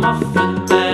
muffin man.